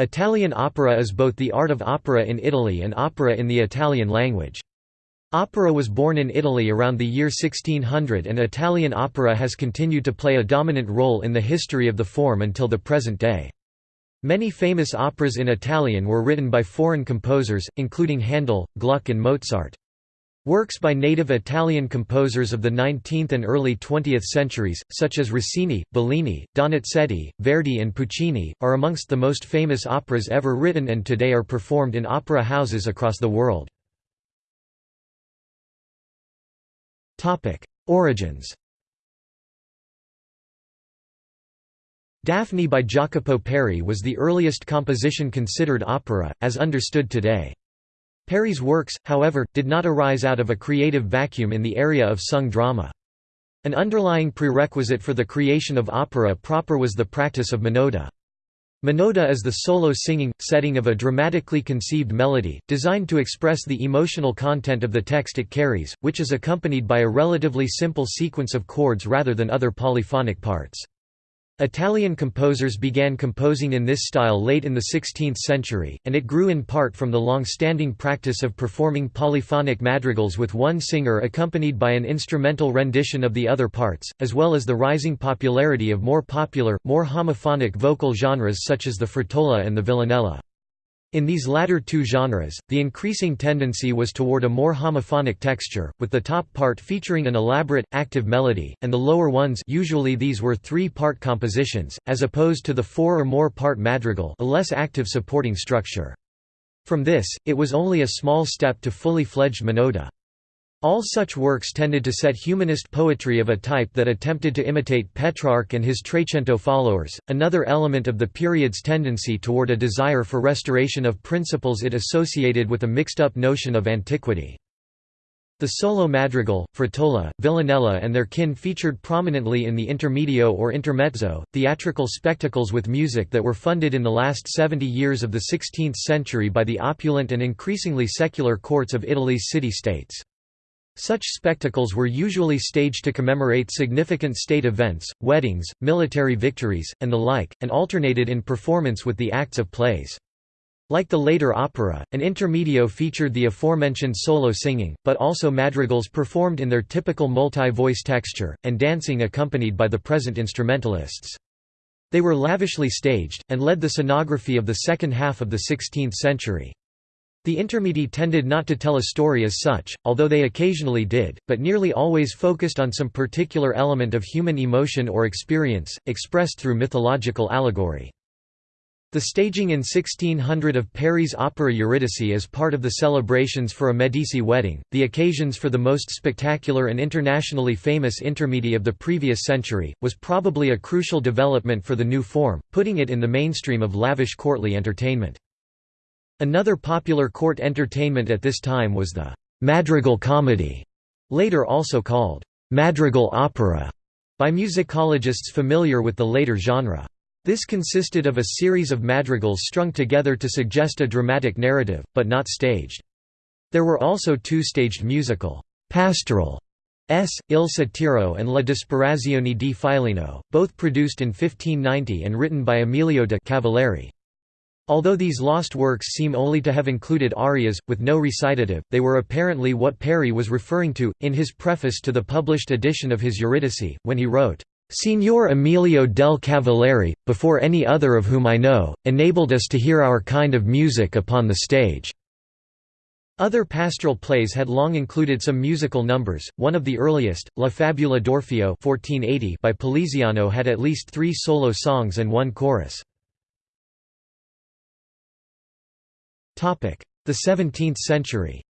Italian opera is both the art of opera in Italy and opera in the Italian language. Opera was born in Italy around the year 1600 and Italian opera has continued to play a dominant role in the history of the form until the present day. Many famous operas in Italian were written by foreign composers, including Handel, Gluck and Mozart. Works by native Italian composers of the 19th and early 20th centuries, such as Rossini, Bellini, Donizetti, Verdi and Puccini, are amongst the most famous operas ever written and today are performed in opera houses across the world. Origins Daphne by Jacopo Peri was the earliest composition considered opera, as understood today. Peri's works, however, did not arise out of a creative vacuum in the area of sung drama. An underlying prerequisite for the creation of opera proper was the practice of monody. Monody is the solo singing, setting of a dramatically conceived melody, designed to express the emotional content of the text it carries, which is accompanied by a relatively simple sequence of chords rather than other polyphonic parts. Italian composers began composing in this style late in the 16th century, and it grew in part from the long-standing practice of performing polyphonic madrigals with one singer accompanied by an instrumental rendition of the other parts, as well as the rising popularity of more popular, more homophonic vocal genres such as the frottola and the villanella. In these latter two genres, the increasing tendency was toward a more homophonic texture, with the top part featuring an elaborate, active melody, and the lower ones usually these were three-part compositions, as opposed to the four or more part madrigal a less active supporting structure. From this, it was only a small step to fully fledged monody. All such works tended to set humanist poetry of a type that attempted to imitate Petrarch and his Trecento followers, another element of the period's tendency toward a desire for restoration of principles it associated with a mixed-up notion of antiquity. The solo madrigal, frottola, villanella and their kin featured prominently in the intermedio or intermezzo, theatrical spectacles with music that were funded in the last 70 years of the 16th century by the opulent and increasingly secular courts of Italy's city-states. Such spectacles were usually staged to commemorate significant state events, weddings, military victories, and the like, and alternated in performance with the acts of plays. Like the later opera, an intermedio featured the aforementioned solo singing, but also madrigals performed in their typical multi-voice texture, and dancing accompanied by the present instrumentalists. They were lavishly staged, and led the scenography of the second half of the 16th century. The intermedi tended not to tell a story as such, although they occasionally did, but nearly always focused on some particular element of human emotion or experience, expressed through mythological allegory. The staging in 1600 of Peri's opera Eurydice as part of the celebrations for a Medici wedding, the occasions for the most spectacular and internationally famous intermedi of the previous century, was probably a crucial development for the new form, putting it in the mainstream of lavish courtly entertainment. Another popular court entertainment at this time was the «madrigal comedy», later also called «madrigal opera» by musicologists familiar with the later genre. This consisted of a series of madrigals strung together to suggest a dramatic narrative, but not staged. There were also two staged musical «pastoral» S. Il Satiro and La Disperazione di Fileno, both produced in 1590 and written by Emilio de Cavalieri. Although these lost works seem only to have included arias, with no recitative, they were apparently what Peri was referring to, in his preface to the published edition of his Eurydice, when he wrote, Signor Emilio del Cavalieri, before any other of whom I know, enabled us to hear our kind of music upon the stage." Other pastoral plays had long included some musical numbers, one of the earliest, La Fabula d'Orfeo by Poliziano had at least three solo songs and one chorus. The 17th century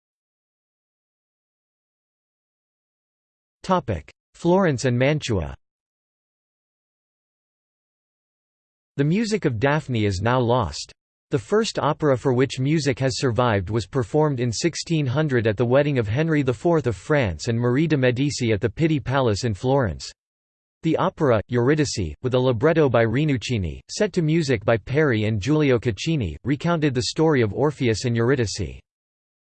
Florence and Mantua The music of Daphne is now lost. The first opera for which music has survived was performed in 1600 at the wedding of Henry IV of France and Marie de Medici at the Pitti Palace in Florence. The opera, Eurydice, with a libretto by Rinuccini, set to music by Peri and Giulio Caccini, recounted the story of Orpheus and Eurydice.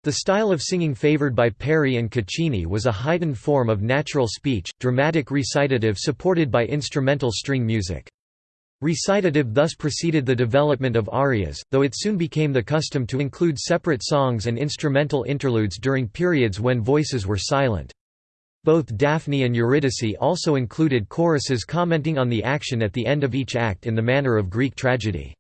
The style of singing favored by Peri and Caccini was a heightened form of natural speech, dramatic recitative supported by instrumental string music. Recitative thus preceded the development of arias, though it soon became the custom to include separate songs and instrumental interludes during periods when voices were silent. Both Daphne and Eurydice also included choruses commenting on the action at the end of each act in the manner of Greek tragedy.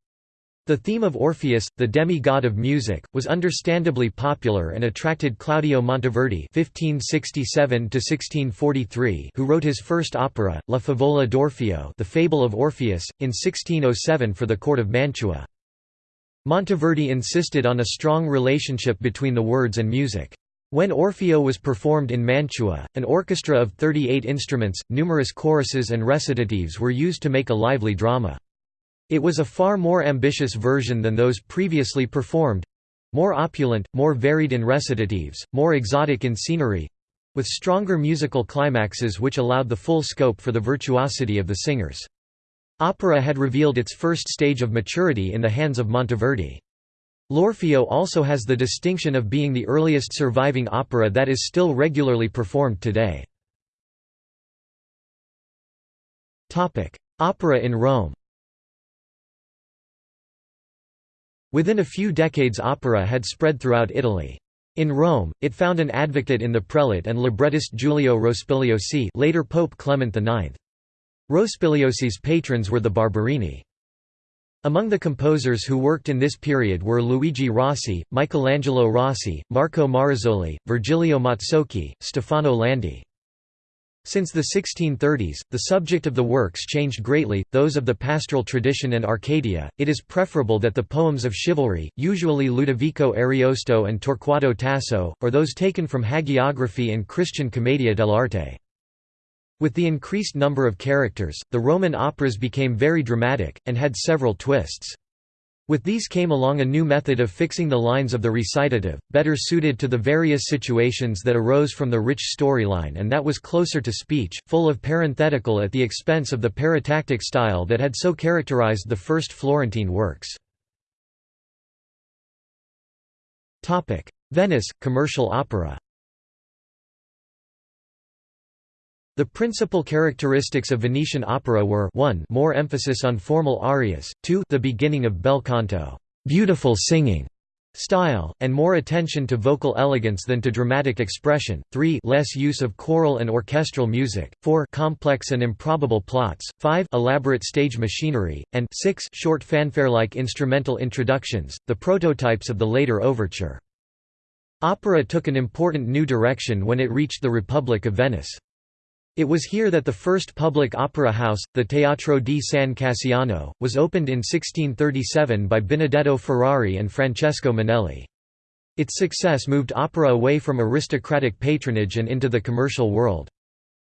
The theme of Orpheus, the demi-god of music, was understandably popular and attracted Claudio Monteverdi (1567–1643), who wrote his first opera, La Favola d'Orfeo, The Fable of Orpheus, in 1607 for the court of Mantua. Monteverdi insisted on a strong relationship between the words and music. When Orfeo was performed in Mantua, an orchestra of 38 instruments, numerous choruses and recitatives were used to make a lively drama. It was a far more ambitious version than those previously performed—more opulent, more varied in recitatives, more exotic in scenery—with stronger musical climaxes which allowed the full scope for the virtuosity of the singers. Opera had revealed its first stage of maturity in the hands of Monteverdi. L'Orfeo also has the distinction of being the earliest surviving opera that is still regularly performed today. Opera in Rome Within a few decades opera had spread throughout Italy. In Rome, it found an advocate in the prelate and librettist Giulio Rospigliosi later Pope Clement IX. Rospigliosi's patrons were the Barberini. Among the composers who worked in this period were Luigi Rossi, Michelangelo Rossi, Marco Marazzoli, Virgilio Mazzocchi, Stefano Landi. Since the 1630s, the subject of the works changed greatly, those of the pastoral tradition and Arcadia, it is preferable that the poems of chivalry, usually Ludovico Ariosto and Torquato Tasso, or those taken from hagiography and Christian commedia dell'arte. With the increased number of characters, the Roman operas became very dramatic, and had several twists. With these came along a new method of fixing the lines of the recitative, better suited to the various situations that arose from the rich storyline and that was closer to speech, full of parenthetical at the expense of the paratactic style that had so characterized the first Florentine works. Venice, commercial opera The principal characteristics of Venetian opera were 1 more emphasis on formal arias, 2 the beginning of bel canto beautiful singing", style, and more attention to vocal elegance than to dramatic expression, 3 less use of choral and orchestral music, 4 complex and improbable plots, 5 elaborate stage machinery, and 6 short fanfare-like instrumental introductions, the prototypes of the later overture. Opera took an important new direction when it reached the Republic of Venice. It was here that the first public opera house, the Teatro di San Cassiano, was opened in 1637 by Benedetto Ferrari and Francesco Manelli. Its success moved opera away from aristocratic patronage and into the commercial world.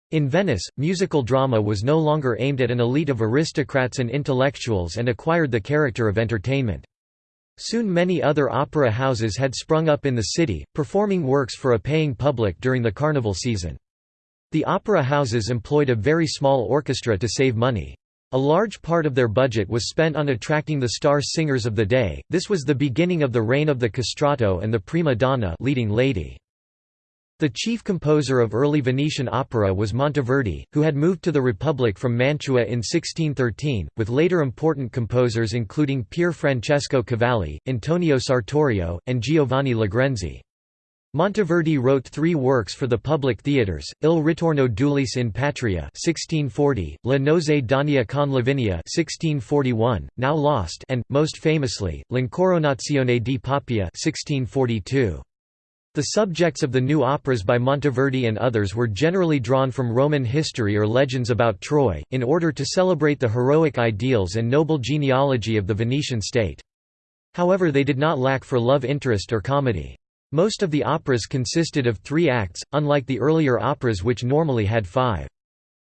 In Venice, musical drama was no longer aimed at an elite of aristocrats and intellectuals and acquired the character of entertainment. Soon many other opera houses had sprung up in the city, performing works for a paying public during the carnival season. The opera houses employed a very small orchestra to save money. A large part of their budget was spent on attracting the star singers of the day. This was the beginning of the reign of the castrato and the prima donna, leading lady. The chief composer of early Venetian opera was Monteverdi, who had moved to the Republic from Mantua in 1613, with later important composers including Pier Francesco Cavalli, Antonio Sartorio, and Giovanni Legrenzi. Monteverdi wrote three works for the public theatres, Il ritorno d'Ulisse in Patria 1640, La nozze d'Enea con Lavinia 1641, now lost and, most famously, L'Incoronazione di Poppea 1642. The subjects of the new operas by Monteverdi and others were generally drawn from Roman history or legends about Troy, in order to celebrate the heroic ideals and noble genealogy of the Venetian state. However they did not lack for love interest or comedy. Most of the operas consisted of three acts, unlike the earlier operas which normally had five.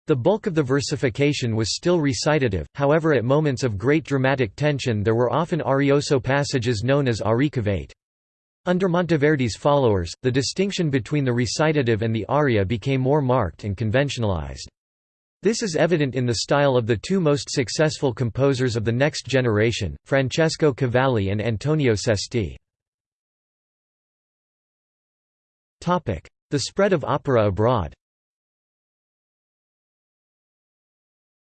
The bulk of the versification was still recitative, however at moments of great dramatic tension there were often arioso passages known as aricavate. Under Monteverdi's followers, the distinction between the recitative and the aria became more marked and conventionalized. This is evident in the style of the two most successful composers of the next generation, Francesco Cavalli and Antonio Cesti. The spread of opera abroad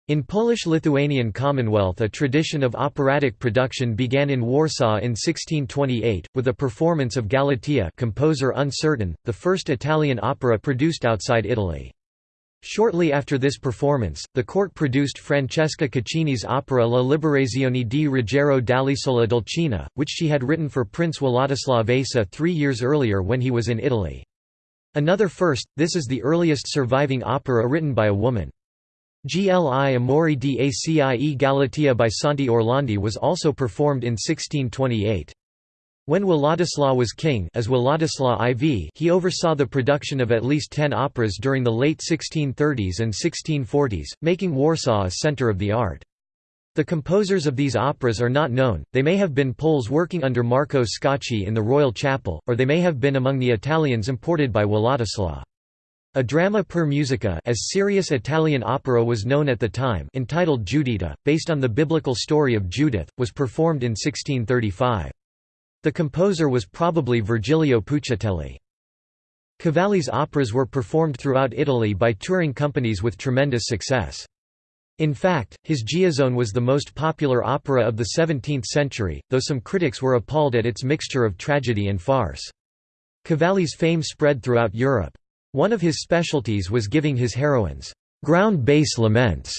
In Polish-Lithuanian Commonwealth a tradition of operatic production began in Warsaw in 1628, with a performance of Galatea composer uncertain, the first Italian opera produced outside Italy. Shortly after this performance, the court produced Francesca Caccini's opera La Liberazione di Ruggiero dall'isola d'Alcina, which she had written for Prince Władysław Vasa three years earlier when he was in Italy. Another first, this is the earliest surviving opera written by a woman. Gli Amori di Acie by Santi Orlandi was also performed in 1628. When Władysław was king as Władysław IV he oversaw the production of at least ten operas during the late 1630s and 1640s, making Warsaw a centre of the art. The composers of these operas are not known, they may have been Poles working under Marco Scacchi in the Royal Chapel, or they may have been among the Italians imported by Władysław. A drama per musica as serious Italian opera was known at the time entitled Giuditta, based on the biblical story of Judith, was performed in 1635. The composer was probably Virgilio Puccitelli. Cavalli's operas were performed throughout Italy by touring companies with tremendous success. In fact, his Giasone was the most popular opera of the 17th century, though some critics were appalled at its mixture of tragedy and farce. Cavalli's fame spread throughout Europe. One of his specialties was giving his heroines ground bass laments.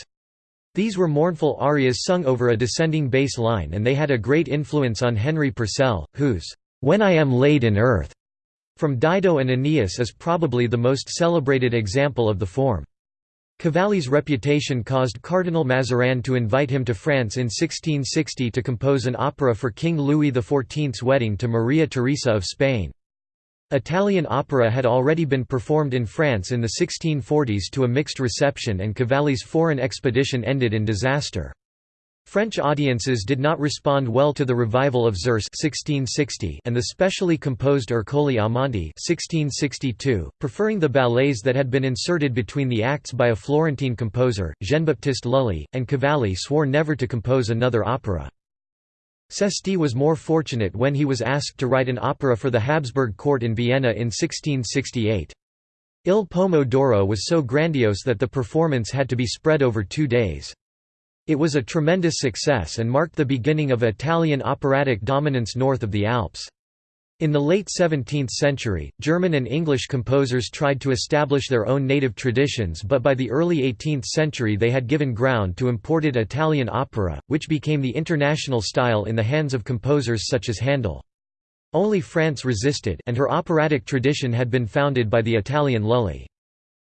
These were mournful arias sung over a descending bass line and they had a great influence on Henry Purcell, whose When I Am Laid in Earth from Dido and Aeneas is probably the most celebrated example of the form. Cavalli's reputation caused Cardinal Mazarin to invite him to France in 1660 to compose an opera for King Louis XIV's wedding to Maria Theresa of Spain. Italian opera had already been performed in France in the 1640s to a mixed reception and Cavalli's foreign expedition ended in disaster. French audiences did not respond well to the revival of Xerse 1660 and the specially composed Ercole amante 1662, preferring the ballets that had been inserted between the acts by a Florentine composer, Jean-Baptiste Lully, and Cavalli swore never to compose another opera. Cesti was more fortunate when he was asked to write an opera for the Habsburg court in Vienna in 1668. Il Pomo d'Oro was so grandiose that the performance had to be spread over two days. It was a tremendous success and marked the beginning of Italian operatic dominance north of the Alps. In the late 17th century, German and English composers tried to establish their own native traditions but by the early 18th century they had given ground to imported Italian opera, which became the international style in the hands of composers such as Handel. Only France resisted and her operatic tradition had been founded by the Italian Lully.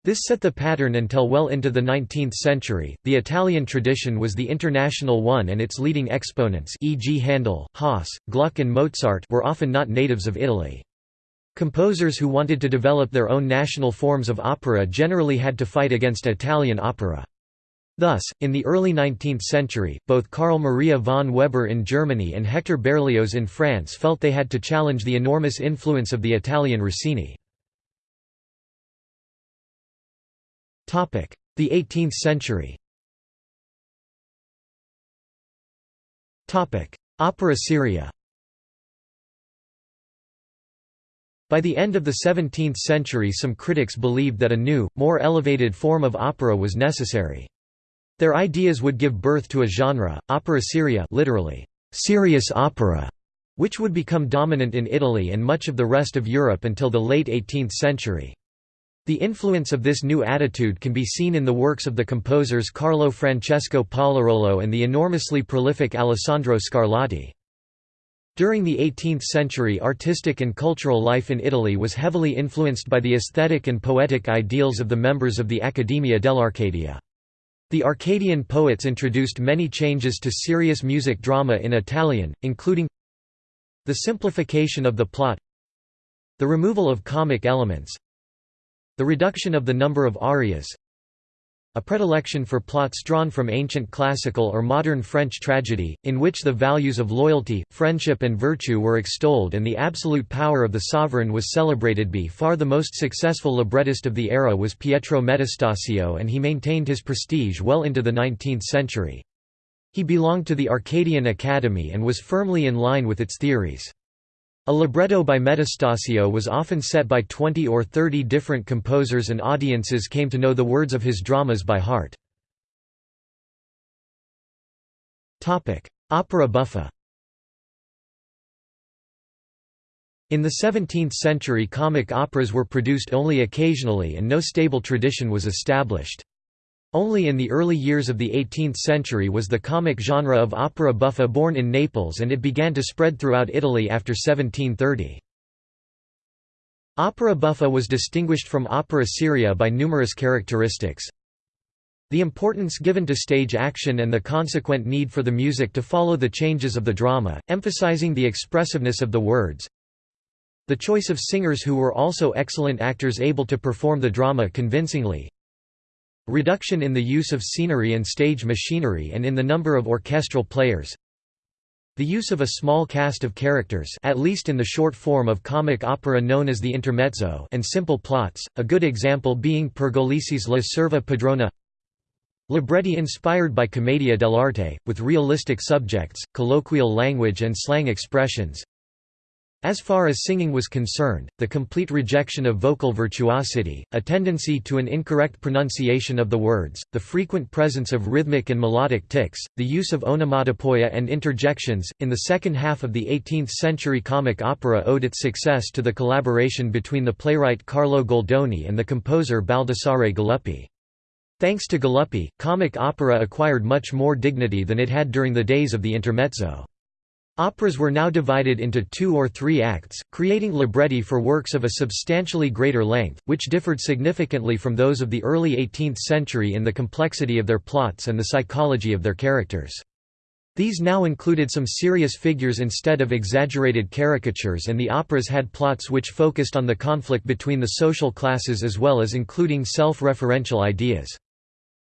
This set the pattern until well into the 19th century. The Italian tradition was the international one and its leading exponents e.g. Handel, Hasse, Gluck and Mozart were often not natives of Italy. Composers who wanted to develop their own national forms of opera generally had to fight against Italian opera. Thus, in the early 19th century, both Carl Maria von Weber in Germany and Hector Berlioz in France felt they had to challenge the enormous influence of the Italian Rossini. The 18th century Opera seria By the end of the 17th century some critics believed that a new, more elevated form of opera was necessary. Their ideas would give birth to a genre, opera seria literally, serious opera, which would become dominant in Italy and much of the rest of Europe until the late 18th century. The influence of this new attitude can be seen in the works of the composers Carlo Francesco Pollarolo and the enormously prolific Alessandro Scarlatti. During the 18th century artistic and cultural life in Italy was heavily influenced by the aesthetic and poetic ideals of the members of the Accademia dell'Arcadia. The Arcadian poets introduced many changes to serious music drama in Italian, including the simplification of the plot the removal of comic elements the reduction of the number of arias a predilection for plots drawn from ancient classical or modern French tragedy, in which the values of loyalty, friendship and virtue were extolled and the absolute power of the sovereign was celebrated by far the most successful librettist of the era was Pietro Metastasio and he maintained his prestige well into the 19th century. He belonged to the Arcadian Academy and was firmly in line with its theories. A libretto by Metastasio was often set by 20 or 30 different composers and audiences came to know the words of his dramas by heart. Opera buffa In the 17th century comic operas were produced only occasionally and no stable tradition was established. Only in the early years of the 18th century was the comic genre of opera buffa born in Naples and it began to spread throughout Italy after 1730. Opera buffa was distinguished from opera seria by numerous characteristics. The importance given to stage action and the consequent need for the music to follow the changes of the drama, emphasizing the expressiveness of the words. The choice of singers who were also excellent actors able to perform the drama convincingly, Reduction in the use of scenery and stage machinery and in the number of orchestral players. The use of a small cast of characters at least in the short form of comic opera known as the intermezzo and simple plots, a good example being Pergolesi's La Serva Padrona Libretti inspired by commedia dell'arte, with realistic subjects, colloquial language and slang expressions as far as singing was concerned, the complete rejection of vocal virtuosity, a tendency to an incorrect pronunciation of the words, the frequent presence of rhythmic and melodic tics, the use of onomatopoeia and interjections. In the second half of the 18th century, comic opera owed its success to the collaboration between the playwright Carlo Goldoni and the composer Baldassare Galuppi. Thanks to Galuppi, comic opera acquired much more dignity than it had during the days of the intermezzo. Operas were now divided into two or three acts, creating libretti for works of a substantially greater length, which differed significantly from those of the early 18th century in the complexity of their plots and the psychology of their characters. These now included some serious figures instead of exaggerated caricatures and the operas had plots which focused on the conflict between the social classes as well as including self-referential ideas.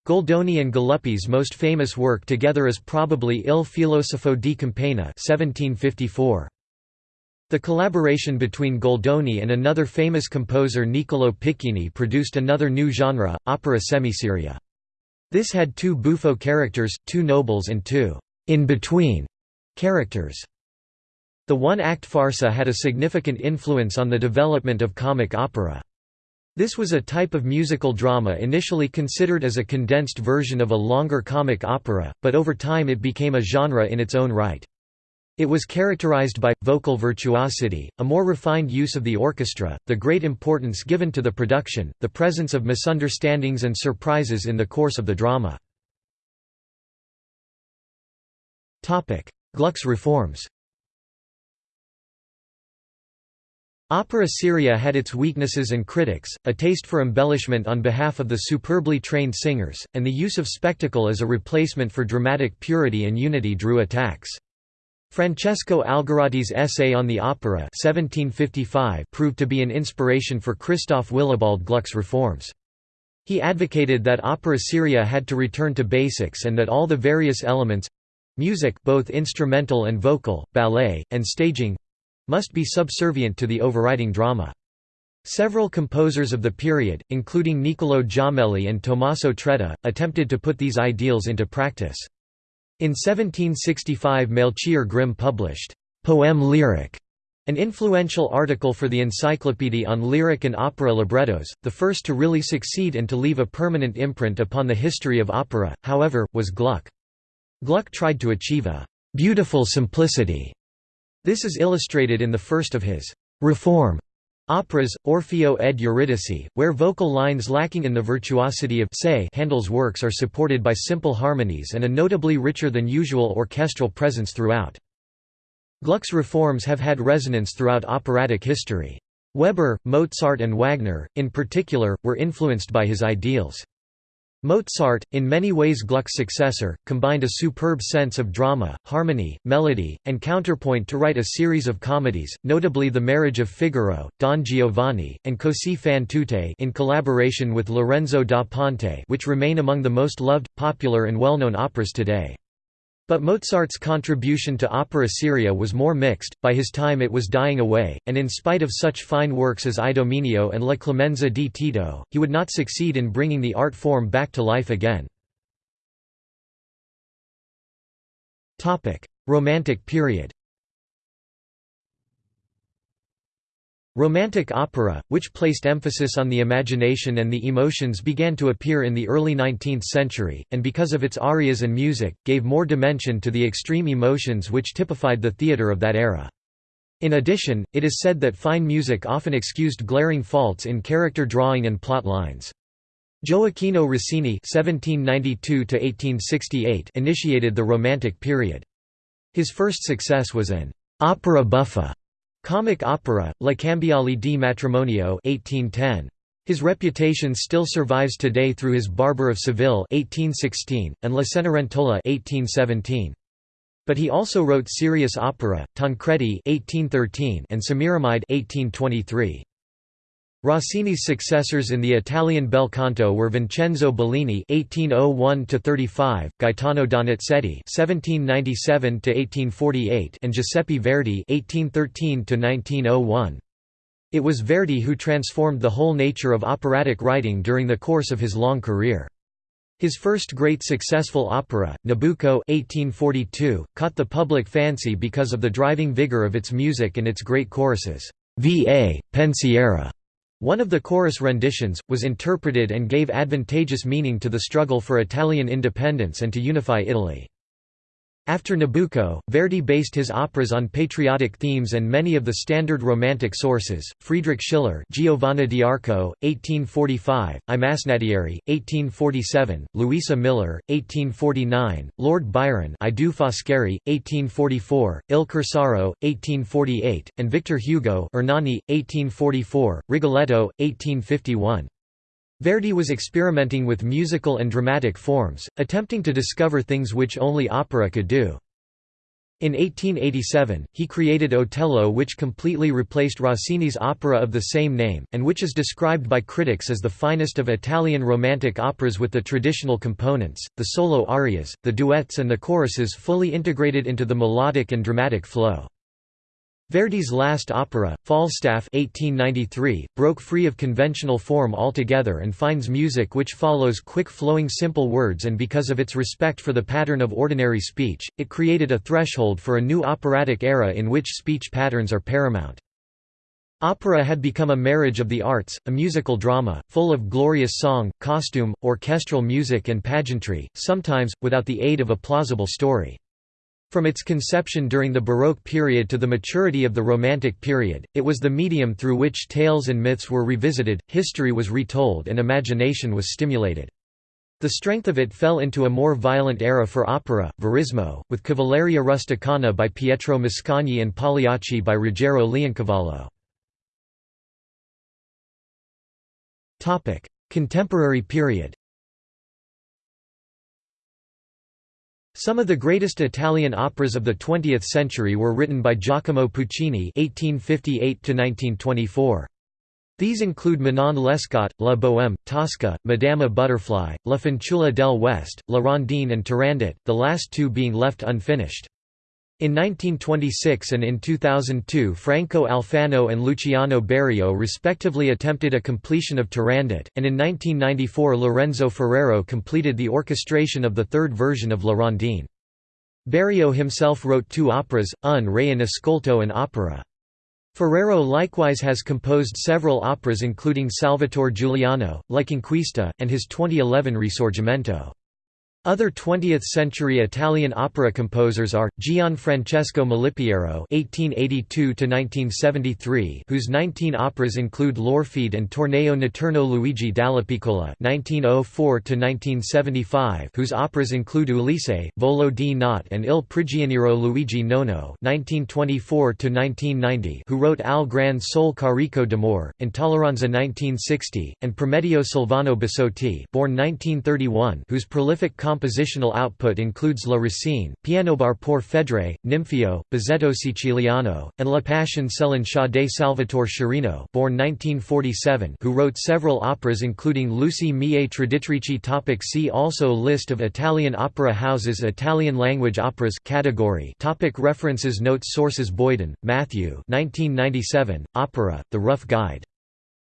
Goldoni and Galuppi's most famous work together is probably Il filosofo di campagna 1754. The collaboration between Goldoni and another famous composer Niccolò Piccinni produced another new genre, opera semiseria. This had two buffo characters, two nobles and two in-between characters. The one-act farsa had a significant influence on the development of comic opera. This was a type of musical drama initially considered as a condensed version of a longer comic opera, but over time it became a genre in its own right. It was characterized by, vocal virtuosity, a more refined use of the orchestra, the great importance given to the production, the presence of misunderstandings and surprises in the course of the drama. Gluck's reforms Opera seria had its weaknesses and critics, a taste for embellishment on behalf of the superbly trained singers, and the use of spectacle as a replacement for dramatic purity and unity drew attacks. Francesco Algarotti's essay on the opera 1755 proved to be an inspiration for Christoph Willibald Gluck's reforms. He advocated that opera seria had to return to basics and that all the various elements—music both instrumental and vocal, ballet, and staging, must be subservient to the overriding drama. Several composers of the period, including Niccolò Jommelli and Tommaso Traetta, attempted to put these ideals into practice. In 1765 Melchior Grimm published, "'Poème lyrique' an influential article for the Encyclopaedia on lyric and opera librettos, the first to really succeed and to leave a permanent imprint upon the history of opera, however, was Gluck. Gluck tried to achieve a "'beautiful simplicity' This is illustrated in the first of his «reform» operas, Orfeo ed Eurydice, where vocal lines lacking in the virtuosity of say Handel's works are supported by simple harmonies and a notably richer than usual orchestral presence throughout. Gluck's reforms have had resonance throughout operatic history. Weber, Mozart and Wagner, in particular, were influenced by his ideals. Mozart, in many ways Gluck's successor, combined a superb sense of drama, harmony, melody, and counterpoint to write a series of comedies, notably The Marriage of Figaro, Don Giovanni, and Così fan tutte in collaboration with Lorenzo da Ponte which remain among the most loved, popular and well-known operas today. But Mozart's contribution to opera seria was more mixed, by his time it was dying away, and in spite of such fine works as Idomeneo and La Clemenza di Tito, he would not succeed in bringing the art form back to life again. Romantic period Romantic opera, which placed emphasis on the imagination and the emotions began to appear in the early 19th century, and because of its arias and music, gave more dimension to the extreme emotions which typified the theatre of that era. In addition, it is said that fine music often excused glaring faults in character drawing and plot lines. Gioacchino Rossini (1792–1868) initiated the Romantic period. His first success was an opera buffa Comic opera, La Cambiale di Matrimonio 1810. His reputation still survives today through his Barber of Seville 1816, and La Cenerentola 1817. But he also wrote serious opera, Tancredi 1813 and Semiramide 1823. Rossini's successors in the Italian bel canto were Vincenzo Bellini (1801–35), Gaetano Donizetti (1797–1848), and Giuseppe Verdi (1813–1901). It was Verdi who transformed the whole nature of operatic writing during the course of his long career. His first great successful opera, Nabucco 1842, caught the public fancy because of the driving vigor of its music and its great choruses. Va. Pensiero one of the chorus renditions, was interpreted and gave advantageous meaning to the struggle for Italian independence and to unify Italy. After Nabucco, Verdi based his operas on patriotic themes and many of the standard Romantic sources, Friedrich Schiller Giovanna d'Arco, 1845, I Masnadieri, 1847, Luisa Miller, 1849, Lord Byron I Foscari, 1844, Il Corsaro, 1848, and Victor Hugo Ernani, 1844, Rigoletto, 1851. Verdi was experimenting with musical and dramatic forms, attempting to discover things which only opera could do. In 1887, he created Otello which completely replaced Rossini's opera of the same name, and which is described by critics as the finest of Italian Romantic operas with the traditional components, the solo arias, the duets and the choruses fully integrated into the melodic and dramatic flow. Verdi's last opera, Falstaff 1893, broke free of conventional form altogether and finds music which follows quick-flowing simple words and because of its respect for the pattern of ordinary speech, it created a threshold for a new operatic era in which speech patterns are paramount. Opera had become a marriage of the arts, a musical drama, full of glorious song, costume, orchestral music and pageantry, sometimes, without the aid of a plausible story. From its conception during the Baroque period to the maturity of the Romantic period, it was the medium through which tales and myths were revisited, history was retold and imagination was stimulated. The strength of it fell into a more violent era for opera, verismo, with Cavalleria Rusticana by Pietro Mascagni and Pagliacci by Ruggero Leoncavallo. Contemporary period Some of the greatest Italian operas of the 20th century were written by Giacomo Puccini (1858–1924). These include Manon Lescaut, La Bohème, Tosca, Madama Butterfly, La Fanciulla del West, La Rondine and Turandot, the last two being left unfinished. In 1926 and in 2002 Franco Alfano and Luciano Berio respectively attempted a completion of Turandot, and in 1994 Lorenzo Ferrero completed the orchestration of the third version of La Rondine. Berio himself wrote two operas, Un Re in Ascolto and Opera. Ferrero likewise has composed several operas including Salvatore Giuliano, La Conquista, and his 2011 Risorgimento. Other 20th-century Italian opera composers are Gianfrancesco Malipiero (1882–1973), whose 19 operas include L'Orfeide and Torneo Notturno Luigi Dallapiccola (1904–1975), whose operas include Ulisse, Volo di Notte, and Il Prigioniero Luigi Nono (1924–1990), who wrote Al Gran Sol Carico d'Amore, Intolleranza 1960, and Prometeo Sylvano Bussotti, born 1931, whose prolific compositional output includes La Racine, Pianobar por Fedre, Nympheo, Bozzetto Siciliano, and La Passion Sha de Salvatore Sciarrino born 1947 who wrote several operas including Luci mie traditrici topic See also List of Italian opera houses Italian language operas category topic References Notes Sources Boyden, Matthew 1997, Opera, The Rough Guide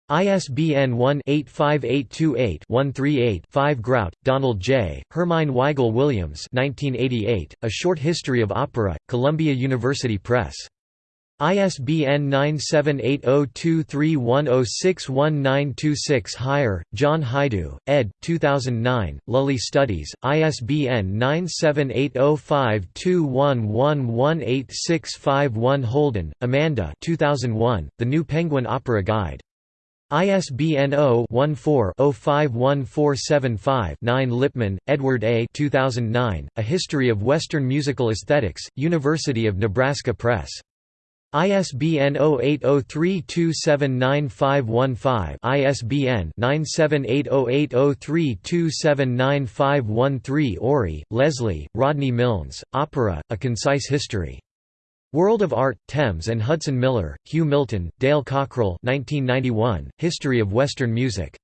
ISBN 1-85828-138-5 Grout, Donald J., Hermine Weigel Williams 1988, A Short History of Opera, Columbia University Press. ISBN 9780231061926 Heyer, John Hajdu, ed. 2009, Lully Studies, ISBN 9780521118651 Holden, Amanda 2001, The New Penguin Opera Guide. ISBN 0-14-051475-9 Lippman, Edward A. 2009, A History of Western Musical Aesthetics, University of Nebraska Press. ISBN 0803279515 ISBN 9780803279513 Orrey, Leslie, Rodney Milnes, Opera, A Concise History. World of Art, Thames and Hudson Miller, Hugh Milton, Dale Cockrell 1991, History of Western Music.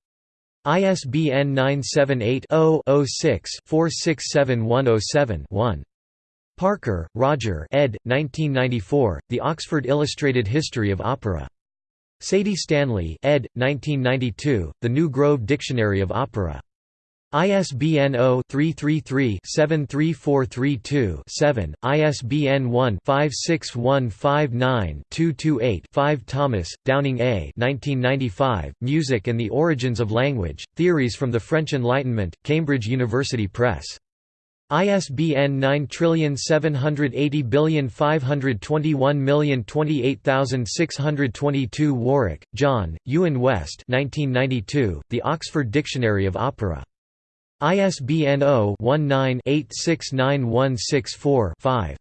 ISBN 978 0 6 467107 1 Parker, Roger ed. 1994, The Oxford Illustrated History of Opera. Sadie Stanley ed. 1992, The New Grove Dictionary of Opera. ISBN 0-333-73432-7, ISBN 1-56159-228-5 Thomas, Downing A. 1995, Music and the Origins of Language, Theories from the French Enlightenment, Cambridge University Press. ISBN 9780521028622 Warrack, John, Ewan West 1992, The Oxford Dictionary of Opera. ISBN 0-19-869164-5.